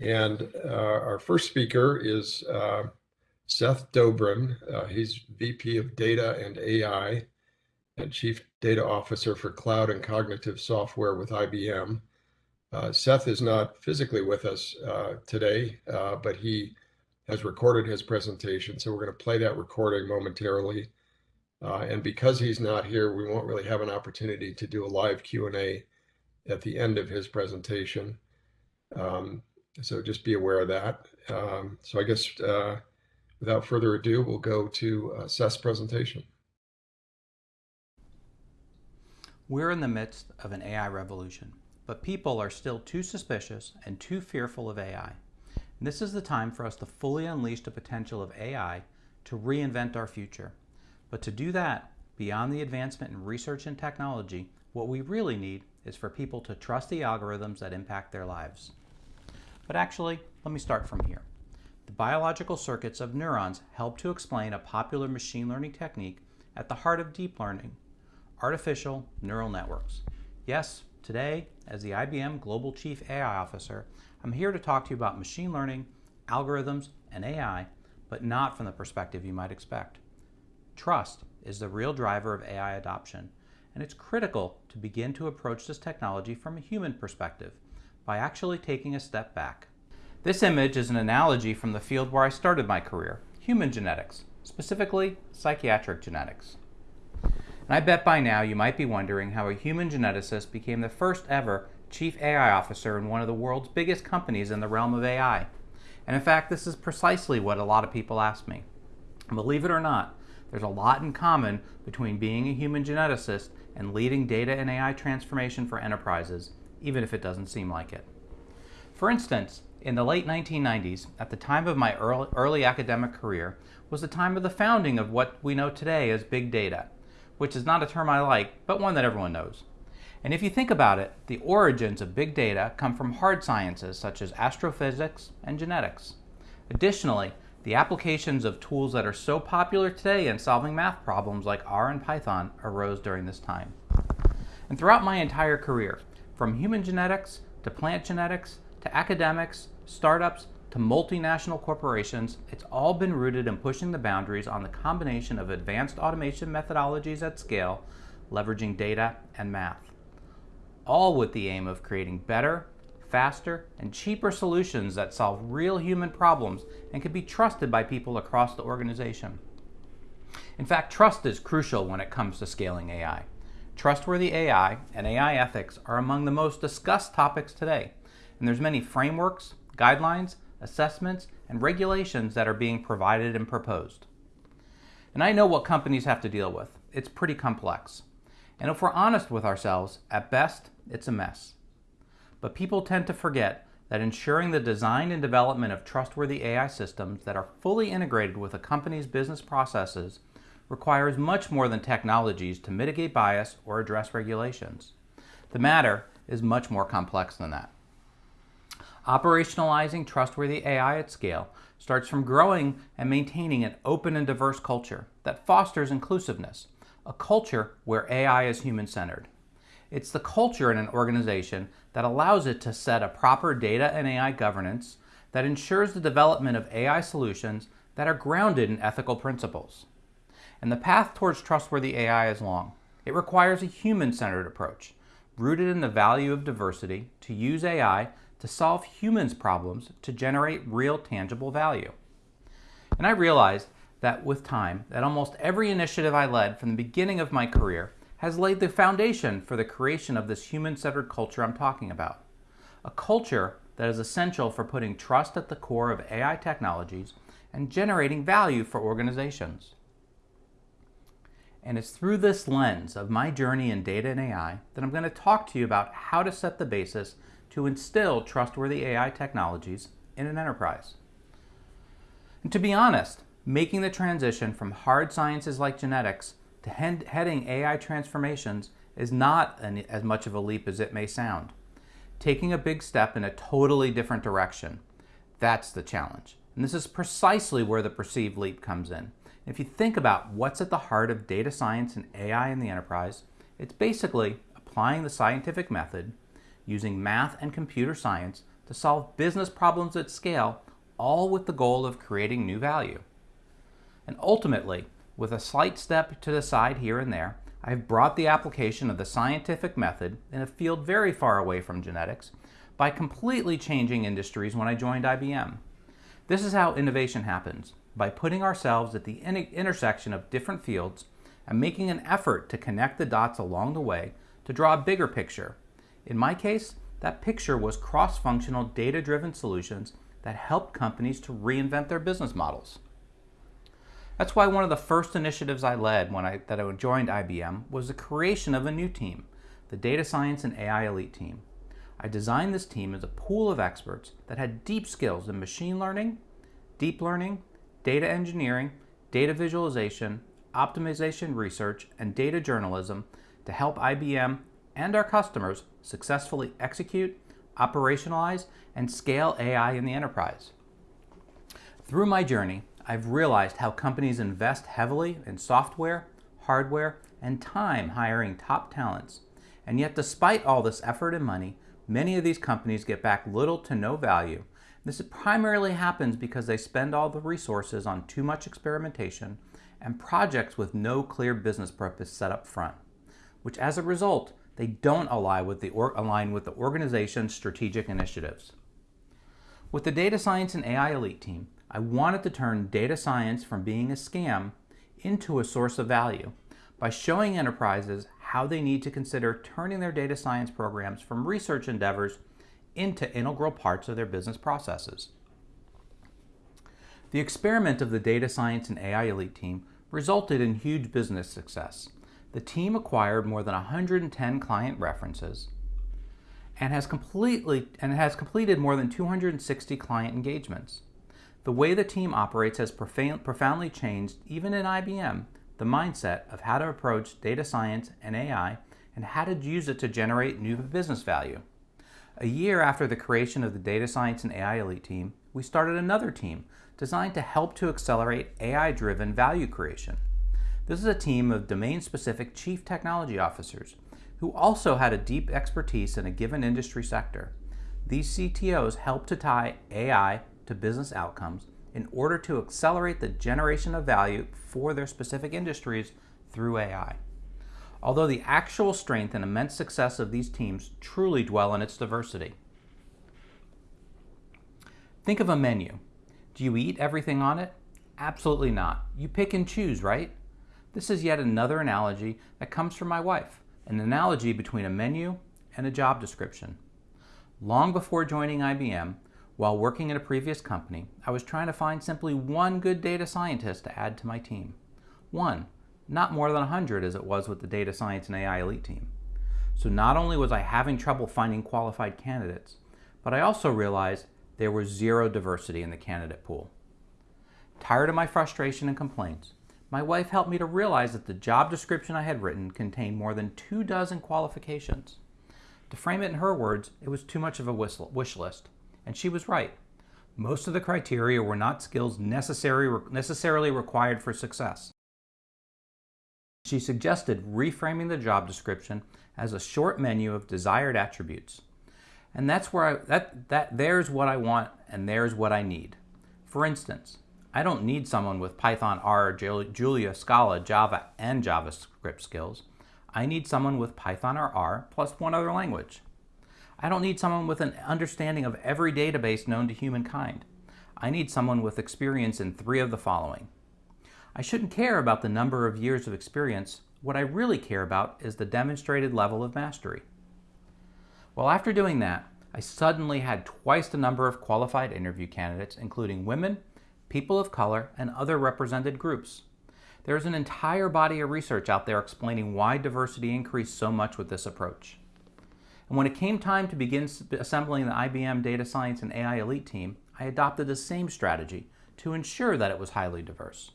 And uh, our first speaker is uh, Seth Dobrin. Uh, he's VP of Data and AI and Chief Data Officer for Cloud and Cognitive Software with IBM. Uh, Seth is not physically with us uh, today, uh, but he has recorded his presentation. So we're going to play that recording momentarily. and because he's not here, we won't really have an opportunity to do a live Q&A at the end of his presentation. Um, so just be aware of that. Um, so I guess uh, without further ado, we'll go to uh, Seth's presentation. We're in the midst of an AI revolution, but people are still too suspicious and too fearful of AI. And this is the time for us to fully unleash the potential of AI to reinvent our future. But to do that, beyond the advancement in research and technology, what we really need is for people to trust the algorithms that impact their lives. But actually, let me start from here. The biological circuits of neurons help to explain a popular machine learning technique at the heart of deep learning, artificial neural networks. Yes, today, as the IBM Global Chief AI Officer, I'm here to talk to you about machine learning, algorithms, and AI, but not from the perspective you might expect. Trust is the real driver of AI adoption, and it's critical to begin to approach this technology from a human perspective by actually taking a step back. This image is an analogy from the field where I started my career, human genetics, specifically psychiatric genetics. And I bet by now you might be wondering how a human geneticist became the first ever chief AI officer in one of the world's biggest companies in the realm of AI. And in fact, this is precisely what a lot of people ask me. Believe it or not, there's a lot in common between being a human geneticist and leading data and AI transformation for enterprises even if it doesn't seem like it. For instance, in the late 1990s, at the time of my early, early, academic career, was the time of the founding of what we know today as big data, which is not a term I like, but one that everyone knows. And if you think about it, the origins of big data come from hard sciences such as astrophysics and genetics. Additionally, the applications of tools that are so popular today in solving math problems like R and Python arose during this time. And throughout my entire career, from human genetics to plant genetics to academics, startups to multinational corporations, it's all been rooted in pushing the boundaries on the combination of advanced automation methodologies at scale, leveraging data and math. All with the aim of creating better, faster, and cheaper solutions that solve real human problems and can be trusted by people across the organization. In fact, trust is crucial when it comes to scaling AI. Trustworthy AI and AI ethics are among the most discussed topics today, and there's many frameworks, guidelines, assessments, and regulations that are being provided and proposed. And I know what companies have to deal with. It's pretty complex. And if we're honest with ourselves, at best, it's a mess. But people tend to forget that ensuring the design and development of trustworthy AI systems that are fully integrated with a company's business processes requires much more than technologies to mitigate bias or address regulations. The matter is much more complex than that. Operationalizing trustworthy AI at scale starts from growing and maintaining an open and diverse culture that fosters inclusiveness, a culture where AI is human-centered. It's the culture in an organization that allows it to set a proper data and AI governance that ensures the development of AI solutions that are grounded in ethical principles and the path towards trustworthy AI is long. It requires a human-centered approach, rooted in the value of diversity, to use AI to solve humans' problems to generate real tangible value. And I realized that with time, that almost every initiative I led from the beginning of my career has laid the foundation for the creation of this human-centered culture I'm talking about. A culture that is essential for putting trust at the core of AI technologies and generating value for organizations. And it's through this lens of my journey in data and AI that I'm going to talk to you about how to set the basis to instill trustworthy AI technologies in an enterprise. And to be honest, making the transition from hard sciences like genetics to heading AI transformations is not an, as much of a leap as it may sound. Taking a big step in a totally different direction, that's the challenge. And this is precisely where the perceived leap comes in. If you think about what's at the heart of data science and AI in the enterprise, it's basically applying the scientific method using math and computer science to solve business problems at scale, all with the goal of creating new value. And ultimately, with a slight step to the side here and there, I've brought the application of the scientific method in a field very far away from genetics by completely changing industries when I joined IBM. This is how innovation happens, by putting ourselves at the intersection of different fields and making an effort to connect the dots along the way to draw a bigger picture. In my case, that picture was cross-functional data-driven solutions that helped companies to reinvent their business models. That's why one of the first initiatives I led when I, that I joined IBM was the creation of a new team, the Data Science and AI Elite Team. I designed this team as a pool of experts that had deep skills in machine learning, deep learning, data engineering, data visualization, optimization research, and data journalism to help IBM and our customers successfully execute, operationalize, and scale AI in the enterprise. Through my journey, I've realized how companies invest heavily in software, hardware, and time hiring top talents. And yet, despite all this effort and money, many of these companies get back little to no value. This primarily happens because they spend all the resources on too much experimentation and projects with no clear business purpose set up front, which as a result they don't align with the, align with the organization's strategic initiatives. With the Data Science and AI Elite team, I wanted to turn data science from being a scam into a source of value by showing enterprises how they need to consider turning their data science programs from research endeavors into integral parts of their business processes. The experiment of the Data Science and AI Elite team resulted in huge business success the team acquired more than 110 client references and has completely and has completed more than 260 client engagements. The way the team operates has profoundly changed, even in IBM, the mindset of how to approach data science and AI and how to use it to generate new business value. A year after the creation of the Data Science and AI Elite team, we started another team designed to help to accelerate AI-driven value creation. This is a team of domain-specific chief technology officers who also had a deep expertise in a given industry sector. These CTOs help to tie AI to business outcomes in order to accelerate the generation of value for their specific industries through AI. Although the actual strength and immense success of these teams truly dwell in its diversity. Think of a menu. Do you eat everything on it? Absolutely not. You pick and choose, right? This is yet another analogy that comes from my wife, an analogy between a menu and a job description. Long before joining IBM, while working at a previous company, I was trying to find simply one good data scientist to add to my team. One, not more than 100 as it was with the Data Science and AI Elite team. So not only was I having trouble finding qualified candidates, but I also realized there was zero diversity in the candidate pool. Tired of my frustration and complaints, my wife helped me to realize that the job description I had written contained more than two dozen qualifications. To frame it in her words, it was too much of a wish list. And she was right. Most of the criteria were not skills necessary, necessarily required for success. She suggested reframing the job description as a short menu of desired attributes. And that's where I, that, that, there's what I want and there's what I need. For instance, I don't need someone with Python, R, Julia, Scala, Java, and JavaScript skills. I need someone with Python or R plus one other language. I don't need someone with an understanding of every database known to humankind. I need someone with experience in three of the following. I shouldn't care about the number of years of experience. What I really care about is the demonstrated level of mastery. Well, after doing that, I suddenly had twice the number of qualified interview candidates, including women, people of color, and other represented groups. There's an entire body of research out there explaining why diversity increased so much with this approach. And when it came time to begin assembling the IBM Data Science and AI Elite team, I adopted the same strategy to ensure that it was highly diverse.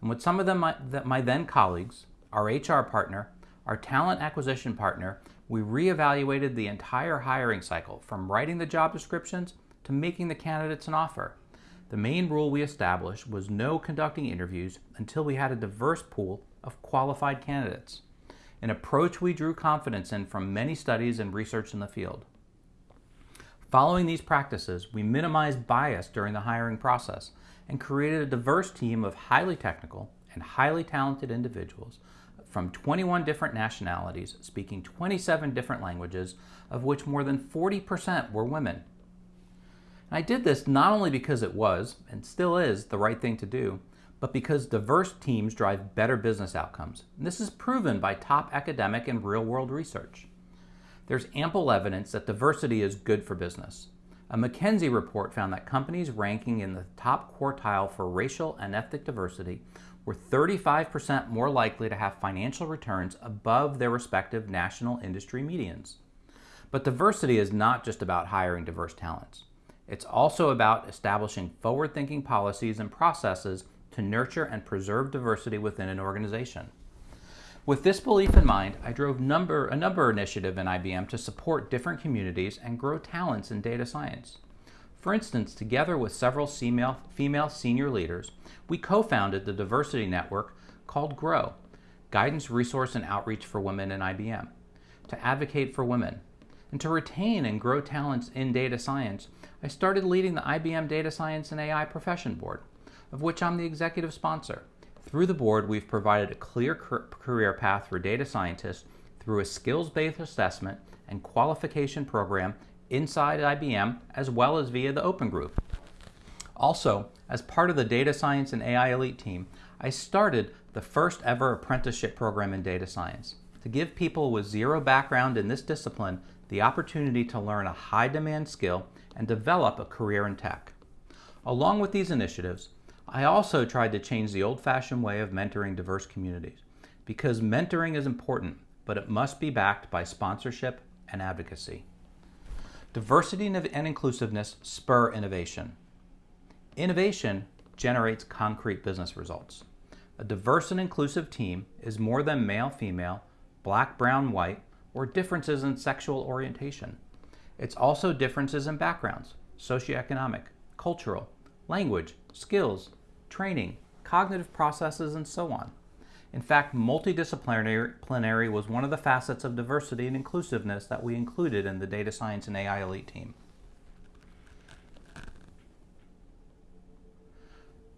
And with some of them, my, my then colleagues, our HR partner, our talent acquisition partner, we reevaluated the entire hiring cycle from writing the job descriptions to making the candidates an offer. The main rule we established was no conducting interviews until we had a diverse pool of qualified candidates, an approach we drew confidence in from many studies and research in the field. Following these practices, we minimized bias during the hiring process and created a diverse team of highly technical and highly talented individuals from 21 different nationalities speaking 27 different languages, of which more than 40% were women. And I did this not only because it was, and still is, the right thing to do, but because diverse teams drive better business outcomes. And this is proven by top academic and real world research. There's ample evidence that diversity is good for business. A McKinsey report found that companies ranking in the top quartile for racial and ethnic diversity were 35% more likely to have financial returns above their respective national industry medians. But diversity is not just about hiring diverse talents. It's also about establishing forward thinking policies and processes to nurture and preserve diversity within an organization. With this belief in mind, I drove number, a number initiative in IBM to support different communities and grow talents in data science. For instance, together with several female, female senior leaders, we co-founded the diversity network called GROW, Guidance, Resource, and Outreach for Women in IBM, to advocate for women. And to retain and grow talents in data science, I started leading the IBM Data Science and AI Profession Board, of which I'm the executive sponsor. Through the board, we've provided a clear career path for data scientists through a skills-based assessment and qualification program inside IBM as well as via the Open Group. Also, as part of the Data Science and AI Elite team, I started the first ever apprenticeship program in data science to give people with zero background in this discipline the opportunity to learn a high demand skill and develop a career in tech. Along with these initiatives, I also tried to change the old fashioned way of mentoring diverse communities because mentoring is important, but it must be backed by sponsorship and advocacy. Diversity and inclusiveness spur innovation. Innovation generates concrete business results. A diverse and inclusive team is more than male, female, black, brown, white, or differences in sexual orientation. It's also differences in backgrounds, socioeconomic, cultural, language, skills, training, cognitive processes, and so on. In fact, multidisciplinary was one of the facets of diversity and inclusiveness that we included in the Data Science and AI Elite team.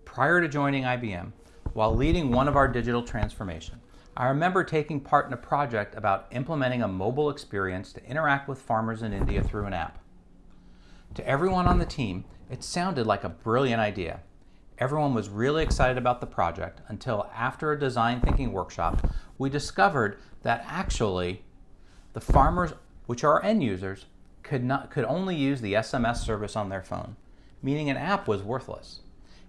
Prior to joining IBM, while leading one of our digital transformation, I remember taking part in a project about implementing a mobile experience to interact with farmers in India through an app. To everyone on the team, it sounded like a brilliant idea, Everyone was really excited about the project until after a design thinking workshop, we discovered that actually the farmers, which are end users, could, not, could only use the SMS service on their phone, meaning an app was worthless.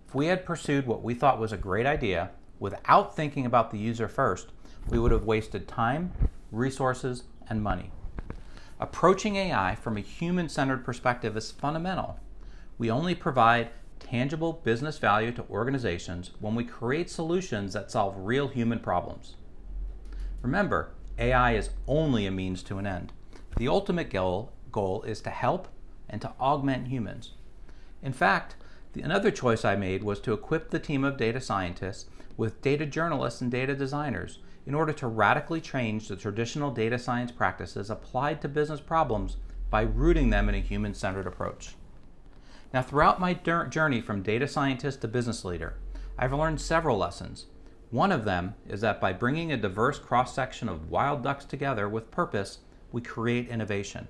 If we had pursued what we thought was a great idea without thinking about the user first, we would have wasted time, resources, and money. Approaching AI from a human centered perspective is fundamental. We only provide tangible business value to organizations when we create solutions that solve real human problems. Remember, AI is only a means to an end. The ultimate goal, goal is to help and to augment humans. In fact, the, another choice I made was to equip the team of data scientists with data journalists and data designers in order to radically change the traditional data science practices applied to business problems by rooting them in a human centered approach. Now, throughout my journey from data scientist to business leader, I've learned several lessons. One of them is that by bringing a diverse cross section of wild ducks together with purpose, we create innovation.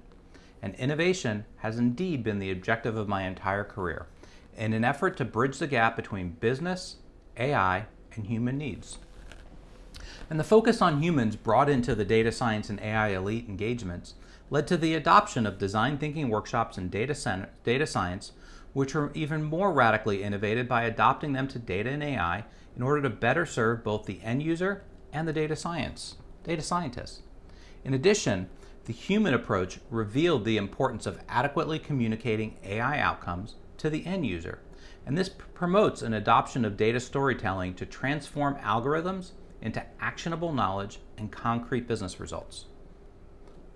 And innovation has indeed been the objective of my entire career in an effort to bridge the gap between business, AI, and human needs. And the focus on humans brought into the data science and AI elite engagements led to the adoption of design thinking workshops in data, data science which are even more radically innovated by adopting them to data and AI in order to better serve both the end user and the data science, data scientists. In addition, the human approach revealed the importance of adequately communicating AI outcomes to the end user. And this promotes an adoption of data storytelling to transform algorithms into actionable knowledge and concrete business results.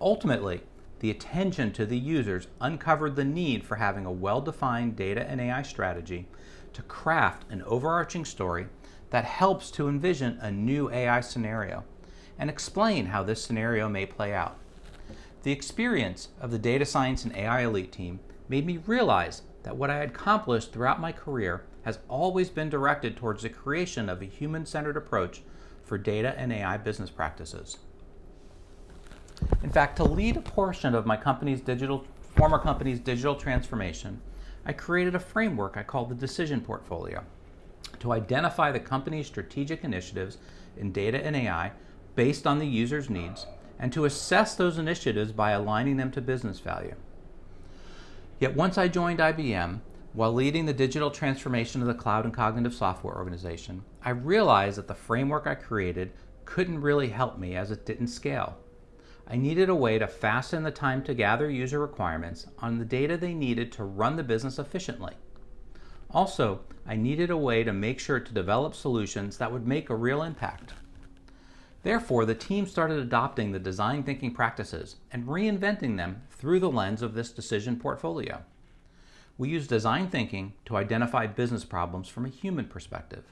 Ultimately, the attention to the users uncovered the need for having a well-defined data and AI strategy to craft an overarching story that helps to envision a new AI scenario and explain how this scenario may play out. The experience of the data science and AI elite team made me realize that what I had accomplished throughout my career has always been directed towards the creation of a human-centered approach for data and AI business practices. In fact, to lead a portion of my company's digital, former company's digital transformation, I created a framework I called the Decision Portfolio to identify the company's strategic initiatives in data and AI based on the user's needs and to assess those initiatives by aligning them to business value. Yet once I joined IBM, while leading the digital transformation of the cloud and cognitive software organization, I realized that the framework I created couldn't really help me as it didn't scale. I needed a way to fasten the time to gather user requirements on the data they needed to run the business efficiently. Also, I needed a way to make sure to develop solutions that would make a real impact. Therefore, the team started adopting the design thinking practices and reinventing them through the lens of this decision portfolio. We use design thinking to identify business problems from a human perspective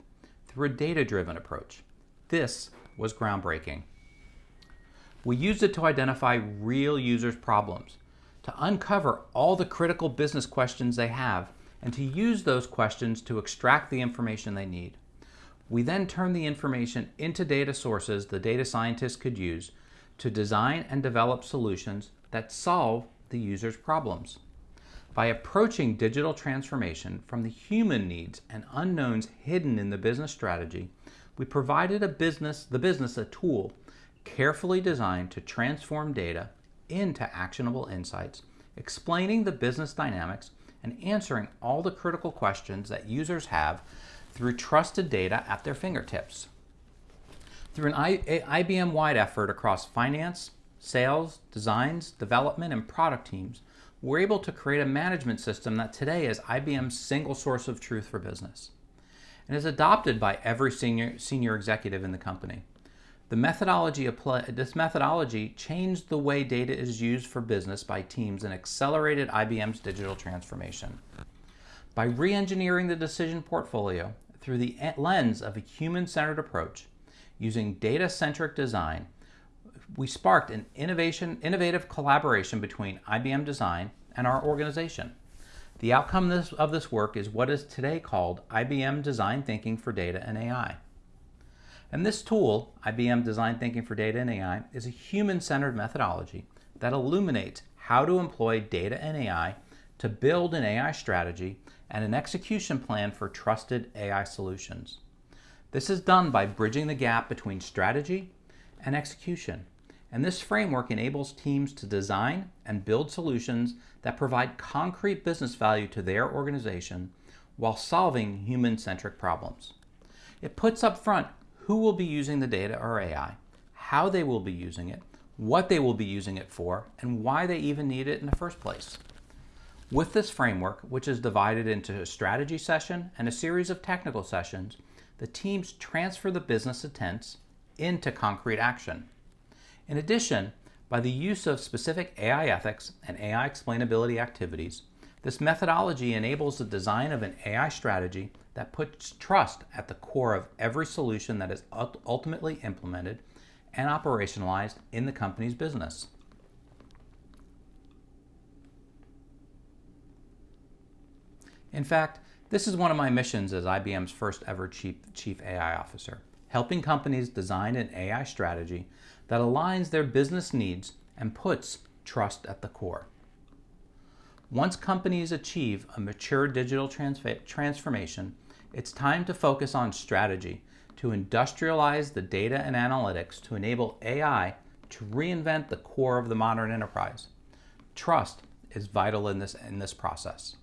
through a data-driven approach. This was groundbreaking. We used it to identify real users' problems, to uncover all the critical business questions they have, and to use those questions to extract the information they need. We then turn the information into data sources the data scientists could use to design and develop solutions that solve the user's problems. By approaching digital transformation from the human needs and unknowns hidden in the business strategy, we provided a business, the business a tool carefully designed to transform data into actionable insights, explaining the business dynamics and answering all the critical questions that users have through trusted data at their fingertips. Through an IBM-wide effort across finance, sales, designs, development, and product teams, we're able to create a management system that today is IBM's single source of truth for business and is adopted by every senior, senior executive in the company. The methodology this methodology changed the way data is used for business by teams and accelerated IBM's digital transformation. By re-engineering the decision portfolio through the lens of a human-centered approach, using data-centric design, we sparked an innovation, innovative collaboration between IBM Design and our organization. The outcome of this, of this work is what is today called IBM Design Thinking for Data and AI. And this tool, IBM Design Thinking for Data and AI, is a human-centered methodology that illuminates how to employ data and AI to build an AI strategy and an execution plan for trusted AI solutions. This is done by bridging the gap between strategy and execution and this framework enables teams to design and build solutions that provide concrete business value to their organization while solving human-centric problems. It puts up front who will be using the data or AI, how they will be using it, what they will be using it for, and why they even need it in the first place. With this framework, which is divided into a strategy session and a series of technical sessions, the teams transfer the business intents into concrete action. In addition, by the use of specific AI ethics and AI explainability activities, this methodology enables the design of an AI strategy that puts trust at the core of every solution that is ultimately implemented and operationalized in the company's business. In fact, this is one of my missions as IBM's first ever Chief, Chief AI Officer, helping companies design an AI strategy that aligns their business needs and puts trust at the core. Once companies achieve a mature digital transformation, it's time to focus on strategy to industrialize the data and analytics to enable AI to reinvent the core of the modern enterprise. Trust is vital in this, in this process.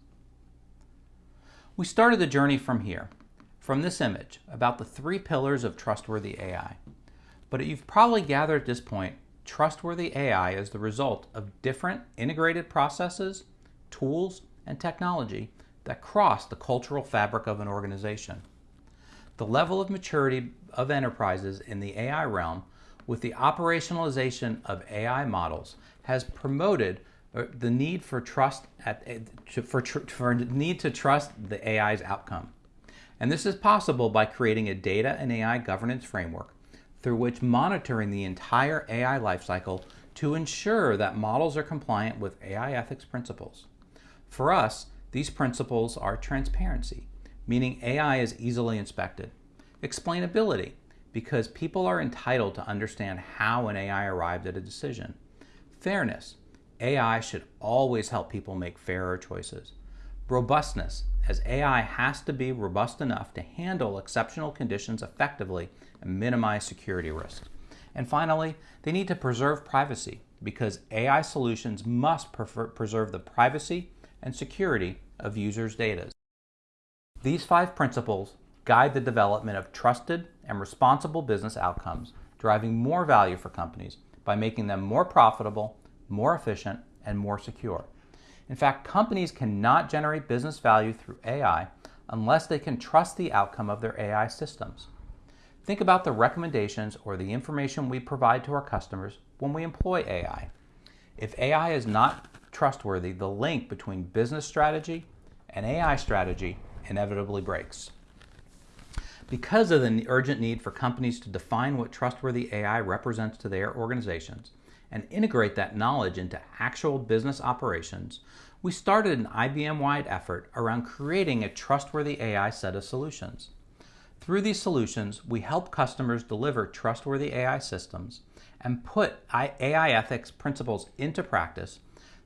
We started the journey from here, from this image, about the three pillars of trustworthy AI. But you've probably gathered at this point, trustworthy AI is the result of different integrated processes, tools, and technology that cross the cultural fabric of an organization. The level of maturity of enterprises in the AI realm with the operationalization of AI models has promoted uh, the need for trust at, for, for need to trust the AI's outcome. And this is possible by creating a data and AI governance framework through which monitoring the entire AI lifecycle to ensure that models are compliant with AI ethics principles. For us, these principles are transparency, meaning AI is easily inspected, explainability, because people are entitled to understand how an AI arrived at a decision, fairness, AI should always help people make fairer choices, robustness, as AI has to be robust enough to handle exceptional conditions effectively and minimize security risks. And finally, they need to preserve privacy because AI solutions must preserve the privacy and security of users' data. These five principles guide the development of trusted and responsible business outcomes, driving more value for companies by making them more profitable, more efficient, and more secure. In fact, companies cannot generate business value through AI unless they can trust the outcome of their AI systems. Think about the recommendations or the information we provide to our customers when we employ AI. If AI is not trustworthy, the link between business strategy and AI strategy inevitably breaks. Because of the urgent need for companies to define what trustworthy AI represents to their organizations and integrate that knowledge into actual business operations, we started an IBM-wide effort around creating a trustworthy AI set of solutions. Through these solutions, we help customers deliver trustworthy AI systems and put AI ethics principles into practice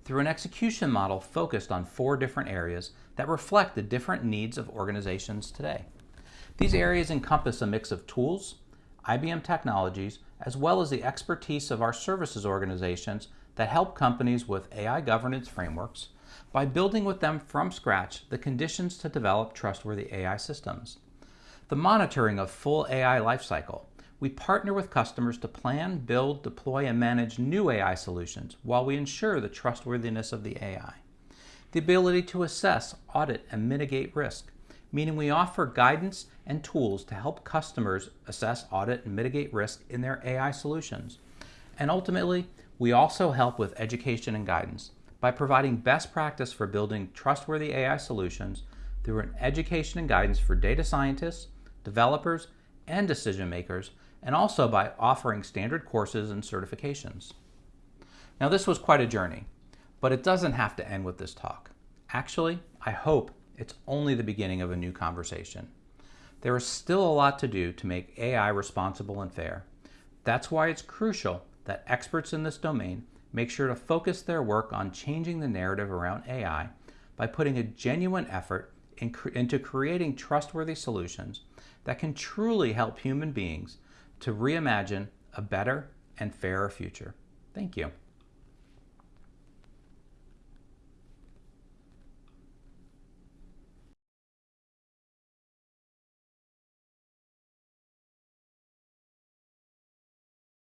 through an execution model focused on four different areas that reflect the different needs of organizations today. These areas encompass a mix of tools, IBM technologies, as well as the expertise of our services organizations that help companies with AI governance frameworks by building with them from scratch the conditions to develop trustworthy AI systems the monitoring of full AI lifecycle. We partner with customers to plan, build, deploy, and manage new AI solutions while we ensure the trustworthiness of the AI. The ability to assess, audit, and mitigate risk, meaning we offer guidance and tools to help customers assess, audit, and mitigate risk in their AI solutions. And ultimately, we also help with education and guidance by providing best practice for building trustworthy AI solutions through an education and guidance for data scientists, developers, and decision makers, and also by offering standard courses and certifications. Now this was quite a journey, but it doesn't have to end with this talk. Actually, I hope it's only the beginning of a new conversation. There is still a lot to do to make AI responsible and fair. That's why it's crucial that experts in this domain make sure to focus their work on changing the narrative around AI by putting a genuine effort in cre into creating trustworthy solutions that can truly help human beings to reimagine a better and fairer future. Thank you.